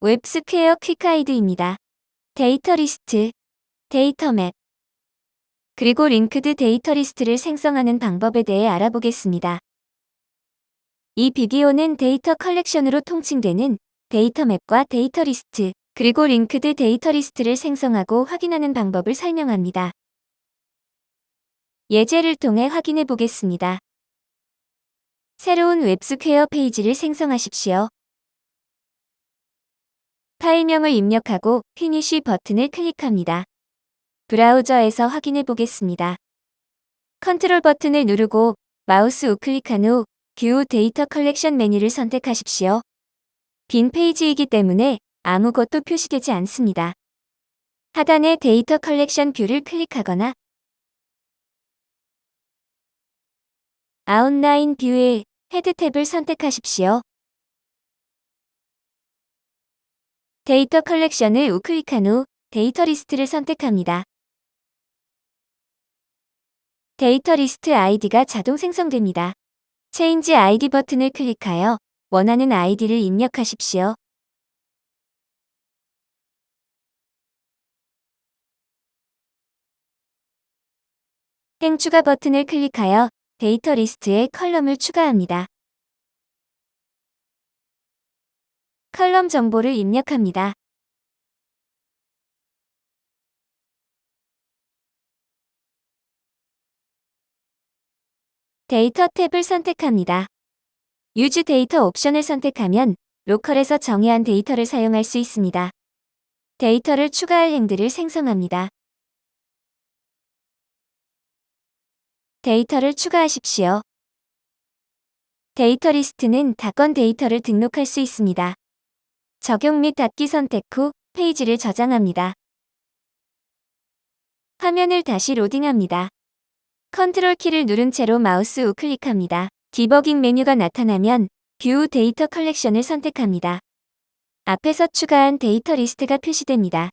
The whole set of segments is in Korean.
웹스퀘어 quick guide입니다. 데이터 리스트, 데이터 map, 그리고 linked 데이터 리스트를 생성하는 방법에 대해 알아보겠습니다. 이 비디오는 데이터 컬렉션으로 통칭되는 데이터 map과 데이터 리스트, 그리고 linked 데이터 리스트를 생성하고 확인하는 방법을 설명합니다. 예제를 통해 확인해 보겠습니다. 새로운 웹스퀘어 페이지를 생성하십시오. 파일명을 입력하고 finish 버튼을 클릭합니다. 브라우저에서 확인해 보겠습니다. 컨트롤 버튼을 누르고 마우스 우클릭한 후 view data collection 메뉴를 선택하십시오. 빈 페이지이기 때문에 아무것도 표시되지 않습니다. 하단의 data collection view를 클릭하거나 outline view의 헤드 탭을 선택하십시오. 데이터 컬렉션을 우클릭한 후 데이터 리스트를 선택합니다. 데이터 리스트 아이디가 자동 생성됩니다. change ID 버튼을 클릭하여 원하는 아이디를 입력하십시오. 행 추가 버튼을 클릭하여 데이터 리스트에 column을 추가합니다. column 정보를 입력합니다. 데이터 탭을 선택합니다. use data 옵션을 선택하면 local에서 정의한 데이터를 사용할 수 있습니다. 데이터를 추가할 행들을 생성합니다. 데이터를 추가하십시오. 데이터 리스트는 다건 데이터를 등록할 수 있습니다. 적용 및 닫기 선택 후 페이지를 저장합니다. 화면을 다시 로딩합니다. 컨트롤 키를 누른 채로 마우스 우클릭합니다. 디버깅 메뉴가 나타나면 view data collection을 선택합니다. 앞에서 추가한 데이터 리스트가 표시됩니다.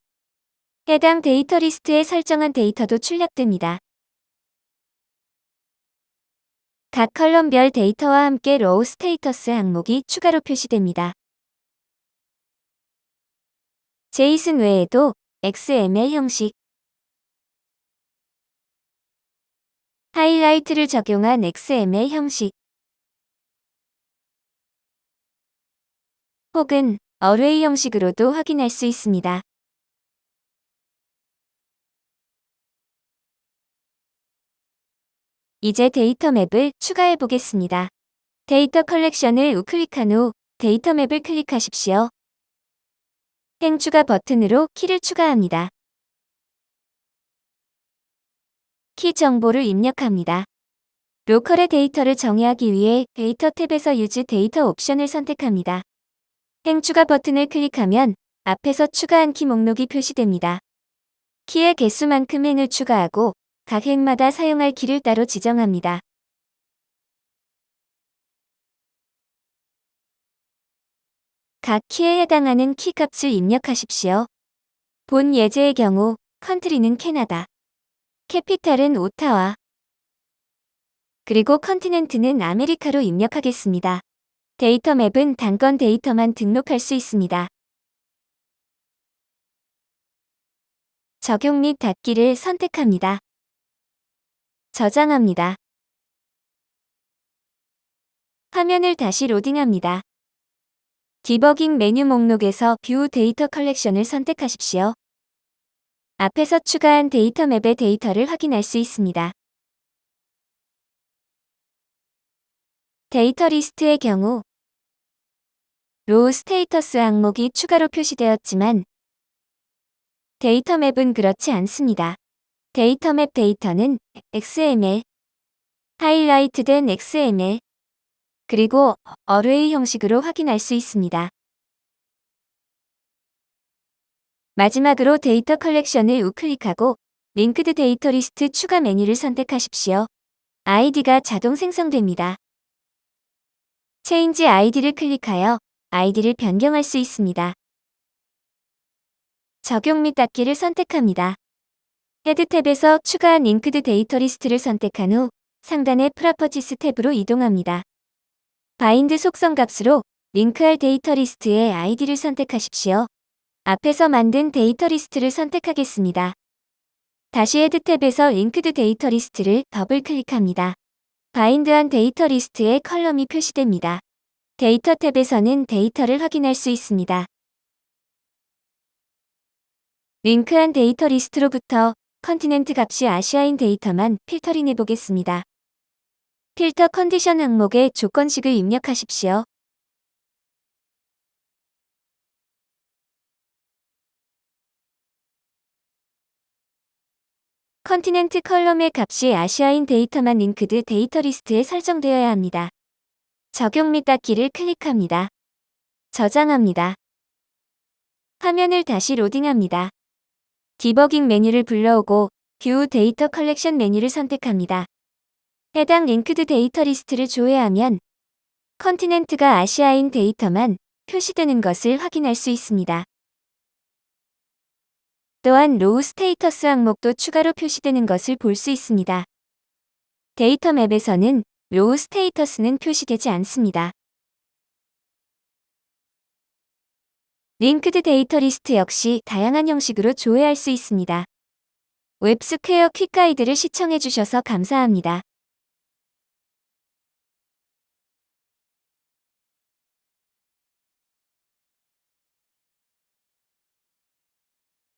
해당 데이터 리스트에 설정한 데이터도 출력됩니다. 각 column별 데이터와 함께 row status 항목이 추가로 표시됩니다. JSON 외에도 XML 형식 하이라이트를 적용한 XML 형식 혹은 array 형식으로도 확인할 수 있습니다. 이제 데이터 map을 추가해 보겠습니다. 데이터 컬렉션을 우클릭한 후 데이터 map을 클릭하십시오. 행 추가 버튼으로 키를 추가합니다. 키 정보를 입력합니다. local의 데이터를 정의하기 위해 데이터 탭에서 use data 옵션을 선택합니다. 행 추가 버튼을 클릭하면 앞에서 추가한 키 목록이 표시됩니다. 키의 개수만큼 행을 추가하고 각 행마다 사용할 키를 따로 지정합니다. 각 키에 해당하는 키 값을 입력하십시오. 본 예제의 경우 country는 캐나다, capital은 오타와, 그리고 continent는 아메리카로 입력하겠습니다. 데이터 map은 단건 데이터만 등록할 수 있습니다. 적용 및 닫기를 선택합니다. 저장합니다. 화면을 다시 로딩합니다. 디버깅 메뉴 목록에서 view data collection을 선택하십시오. 앞에서 추가한 데이터 map의 데이터를 확인할 수 있습니다. 데이터 리스트의 경우 row status 항목이 추가로 표시되었지만 데이터 map은 그렇지 않습니다. 데이터 map 데이터는 XML, 하이라이트된 XML, 그리고 array 형식으로 확인할 수 있습니다. 마지막으로 데이터 컬렉션을 우클릭하고 linked data list 추가 메뉴를 선택하십시오. 아이디가 자동 생성됩니다. change ID를 클릭하여 아이디를 변경할 수 있습니다. 적용 및 닫기를 선택합니다. 헤드 탭에서 추가한 linked data list를 선택한 후 상단의 properties 탭으로 이동합니다. bind 속성 값으로 링크할 데이터 리스트의 아이디를 선택하십시오. 앞에서 만든 데이터 리스트를 선택하겠습니다. 다시 헤드 탭에서 linked data list를 더블 클릭합니다. bind한 데이터 리스트의 column이 표시됩니다. 데이터 탭에서는 데이터를 확인할 수 있습니다. 링크한 데이터 리스트로부터 continent 값이 아시아인 데이터만 필터링 해 보겠습니다. filter condition 항목에 조건식을 입력하십시오. continent column의 값이 아시아인 데이터만 linked data list에 설정되어야 합니다. 적용 및 닫기를 클릭합니다. 저장합니다. 화면을 다시 로딩합니다. 디버깅 메뉴를 불러오고 view data collection 메뉴를 선택합니다. 해당 linked data list를 조회하면 continent가 아시아인 데이터만 표시되는 것을 확인할 수 있습니다. 또한 row status 항목도 추가로 표시되는 것을 볼 수 있습니다. 데이터 map에서는 row status는 표시되지 않습니다. linked data list 역시 다양한 형식으로 조회할 수 있습니다. 웹스퀘어 quick guide를 시청해주셔서 감사합니다.